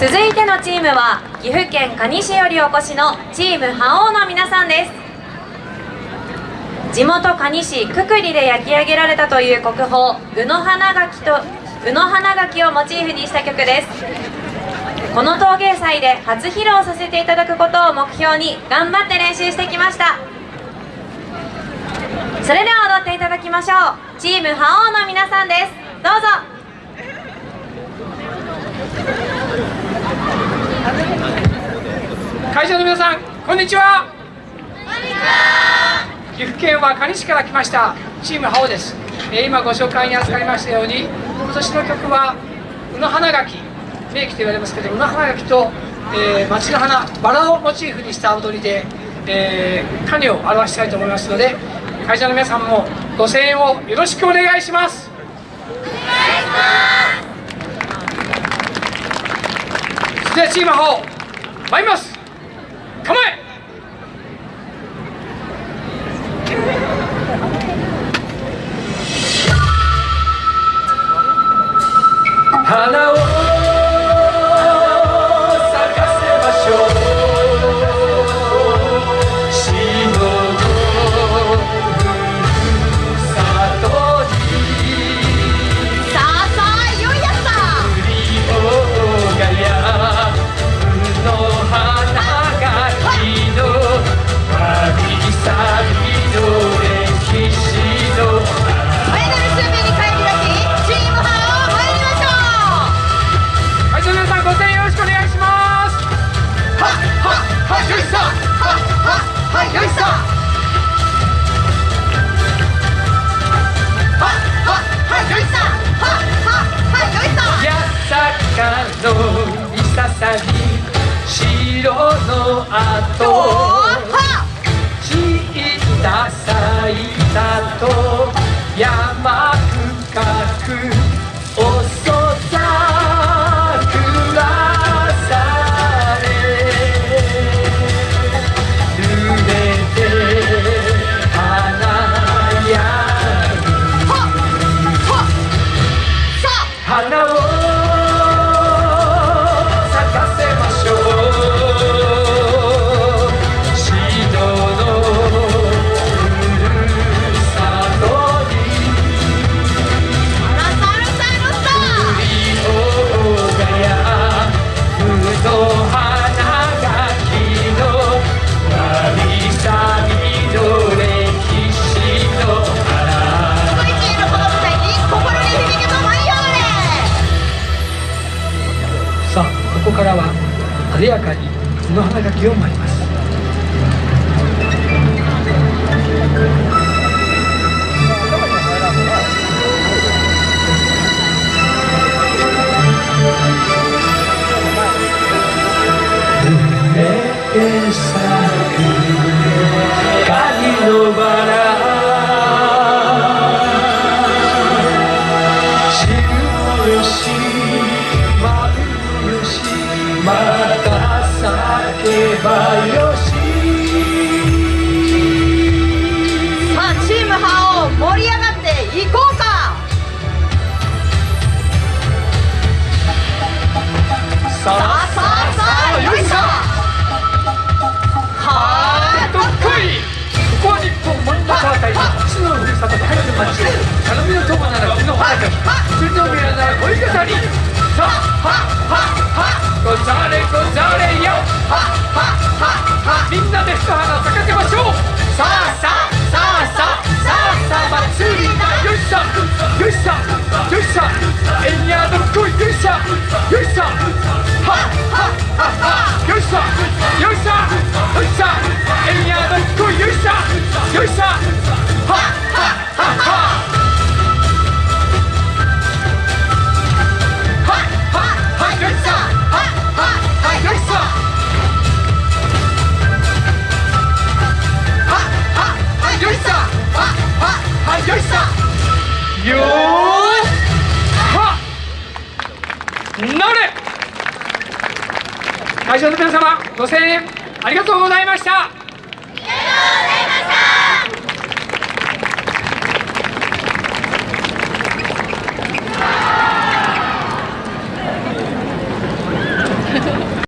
続いてのチームは岐阜県可児市よりお越しのチーム覇王の皆さんです。地元可児市くくりで焼き上げられたという国宝宇野花垣と宇野花垣をモチーフにした曲です。この陶芸祭で初披露させていただくことを目標に頑張って練習してきました。それでは踊っていただきましょう。チーム覇王の皆さんです。どうぞ。会場の皆さんこんにちは。岐阜県は可児市から来ましたチームハオです、えー、今ご紹介に預かりましたように今年の曲は宇野花垣名機と言われますけど宇野花垣と、えー、町の花バラをモチーフにした踊りで、えー、管理を表したいと思いますので会場の皆さんもご声援をよろしくお願いしますお願いします。それではチームハオ参ります。構え白の後。小さ咲いたと。山深くここからは艶やかに布花垣を舞います。のバまた咲けばよしさあチームハオ盛り上がっていこうか。さあさあさあよいしょ。はーどっこい。ここは日本真ん中あたりの父のふるさと帰る町頼みの友ならうちのよーはなれ会場の皆様ご声援ありがとうございました。